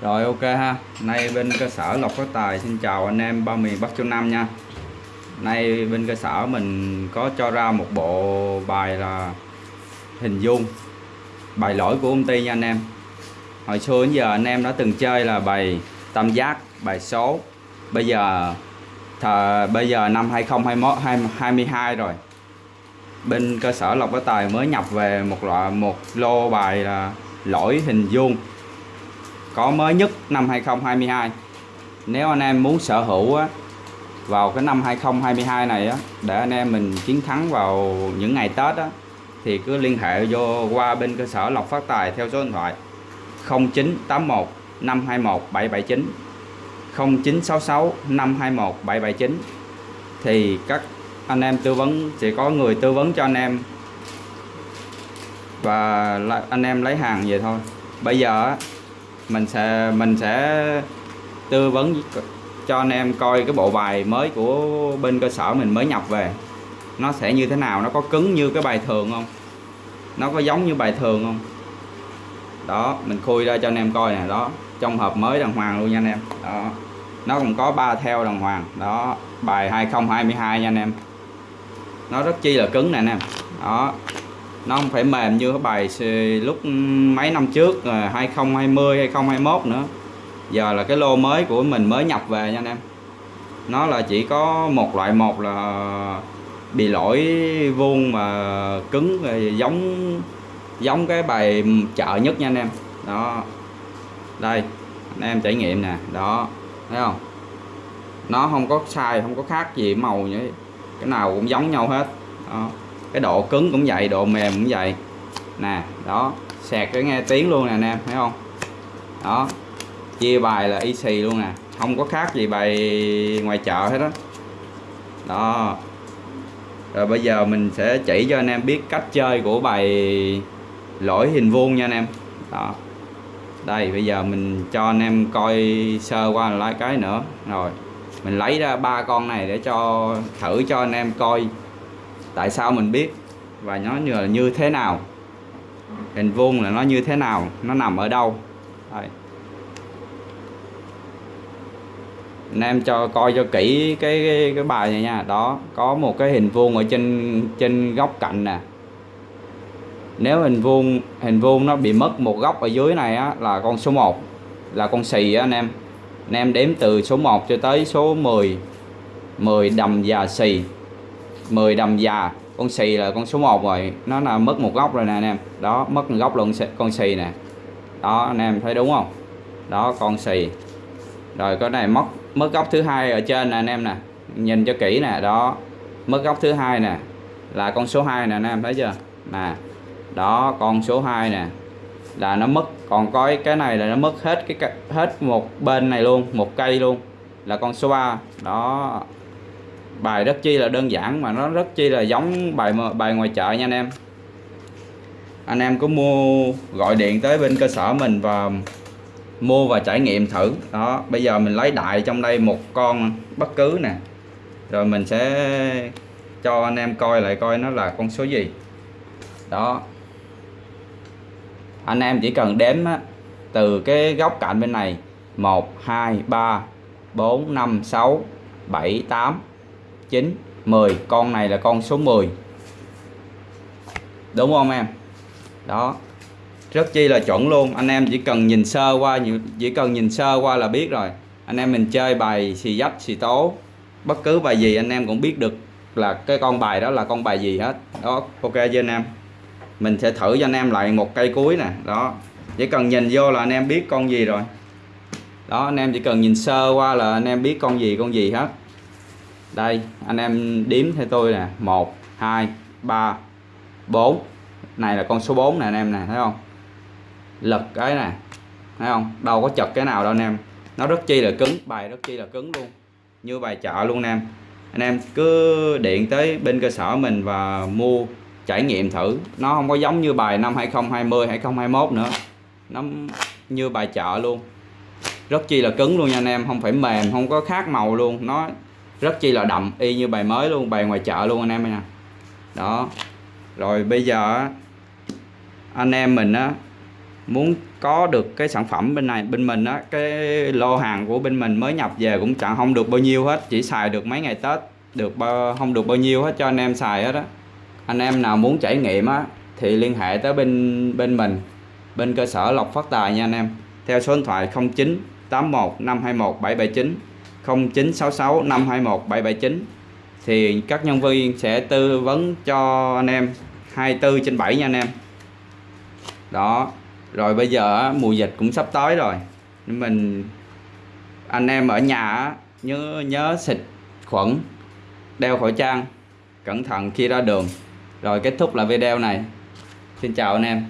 Rồi ok ha. Nay bên cơ sở Lộc Phát Tài xin chào anh em ba miền Bắc Trung Nam nha. Nay bên cơ sở mình có cho ra một bộ bài là hình dung Bài lỗi của công ty nha anh em. Hồi xưa đến giờ anh em đã từng chơi là bài tam giác, bài số. Bây giờ thờ, bây giờ năm 2021 2022 rồi. Bên cơ sở Lộc Phát Tài mới nhập về một loại một lô bài là lỗi hình dung có mới nhất năm 2022 nếu anh em muốn sở hữu á, vào cái năm 2022 này á, để anh em mình chiến thắng vào những ngày Tết á, thì cứ liên hệ vô qua bên cơ sở Lộc Phát Tài theo số điện thoại 0981 521 779 0966 521 779 thì các anh em tư vấn sẽ có người tư vấn cho anh em và anh em lấy hàng về thôi. Bây giờ mình sẽ mình sẽ tư vấn cho anh em coi cái bộ bài mới của bên cơ sở mình mới nhập về. Nó sẽ như thế nào, nó có cứng như cái bài thường không? Nó có giống như bài thường không? Đó, mình khui ra cho anh em coi nè, đó. Trong hộp mới đàng hoàng luôn nha anh em. Đó. Nó cũng có ba theo đàng hoàng. Đó, bài 2022 nha anh em. Nó rất chi là cứng nè anh em. Đó nó không phải mềm như cái bài lúc mấy năm trước à, 2020 2021 nữa. Giờ là cái lô mới của mình mới nhập về nha anh em. Nó là chỉ có một loại một là bị lỗi vuông mà cứng à, giống giống cái bài chợ nhất nha anh em. Đó. Đây, anh em trải nghiệm nè. Đó, thấy không? Nó không có sai không có khác gì màu như cái nào cũng giống nhau hết. Đó cái độ cứng cũng vậy, độ mềm cũng vậy. Nè, đó sạc cái nghe tiếng luôn nè anh em, thấy không? Đó, chia bài là y xì luôn nè, không có khác gì bài ngoài chợ hết đó đó. Rồi bây giờ mình sẽ chỉ cho anh em biết cách chơi của bài lỗi hình vuông nha anh em. Đó. Đây, bây giờ mình cho anh em coi sơ qua lại cái nữa. Rồi, mình lấy ra ba con này để cho, thử cho anh em coi tại sao mình biết? Và nó như là như thế nào? Hình vuông là nó như thế nào? Nó nằm ở đâu? Đây. anh em cho coi cho kỹ cái, cái cái bài này nha. Đó có một cái hình vuông ở trên trên góc cạnh nè. Nếu hình vuông hình vuông nó bị mất một góc ở dưới này á, là con số 1 là con xì á anh em. Anh em đếm từ số 1 cho tới số 10 10 đầm già xì. 10 đầm già. Con xì là con số 1 rồi. Nó là mất một góc rồi nè anh em. Đó, mất một góc luôn con xì nè. Đó, anh em thấy đúng không? Đó, con xì. Rồi, cái này mất mất góc thứ hai ở trên nè anh em nè. Nhìn cho kỹ nè, đó. Mất góc thứ hai nè. Là con số 2 nè anh em, thấy chưa? Nè. Đó, con số 2 nè. Là nó mất, còn có cái này là nó mất hết cái hết một bên này luôn, một cây luôn. Là con số 3 đó bài rất chi là đơn giản mà nó rất chi là giống bài bài ngoài chợ nha anh em. Anh em có mua gọi điện tới bên cơ sở mình và mua và trải nghiệm thử. Đó bây giờ mình lấy đại trong đây một con bất cứ nè. Rồi mình sẽ cho anh em coi lại coi nó là con số gì. Đó. Anh em chỉ cần đếm á, từ cái góc cạnh bên này 1 2 3 4 5 6 7 8 9 10 con này là con số 10 đúng không em? Đó. Rất chi là chuẩn luôn. Anh em chỉ cần nhìn sơ qua chỉ cần nhìn sơ qua là biết rồi. Anh em mình chơi bài xì dách, xì tố. Bất cứ bài gì anh em cũng biết được là cái con bài đó là con bài gì hết. Đó, ok chưa anh em? Mình sẽ thử cho anh em lại một cây cuối nè. Đó. Chỉ cần nhìn vô là anh em biết con gì rồi. Đó, anh em chỉ cần nhìn sơ qua là anh em biết con gì con gì hết đây, anh em đếm theo tôi nè. 1 2 3 4 này là con số 4 nè anh em nè, thấy không? Lật cái nè, thấy không? Đâu có chật cái nào đâu anh em. Nó rất chi là cứng, bài rất chi là cứng luôn. Như bài chợ luôn anh em. Anh em cứ điện tới bên cơ sở mình và mua trải nghiệm thử. Nó không có giống như bài năm 2020 2021 nữa. Nó như bài chợ luôn. Rất chi là cứng luôn nha anh em, không phải mềm, không có khác màu luôn. Nó rất chi là đậm y như bài mới luôn bài ngoài chợ luôn anh em nha đó. Rồi bây giờ anh em mình á muốn có được cái sản phẩm bên này bên mình á cái lô hàng của bên mình mới nhập về cũng chẳng không được bao nhiêu hết chỉ xài được mấy ngày tết được bao, không được bao nhiêu hết cho anh em xài hết á. Anh em nào muốn trải nghiệm á thì liên hệ tới bên bên mình bên cơ sở lộc phát tài nha anh em. Theo số điện thoại 09 81 521 779 0966 521 779 thì các nhân viên sẽ tư vấn cho anh em 24 trên 7 nha anh em. Đó, rồi bây giờ mùa dịch cũng sắp tới rồi. Nên mình, anh em ở nhà nhớ nhớ xịt khuẩn, đeo khẩu trang, cẩn thận khi ra đường. Rồi kết thúc là video này. Xin chào anh em.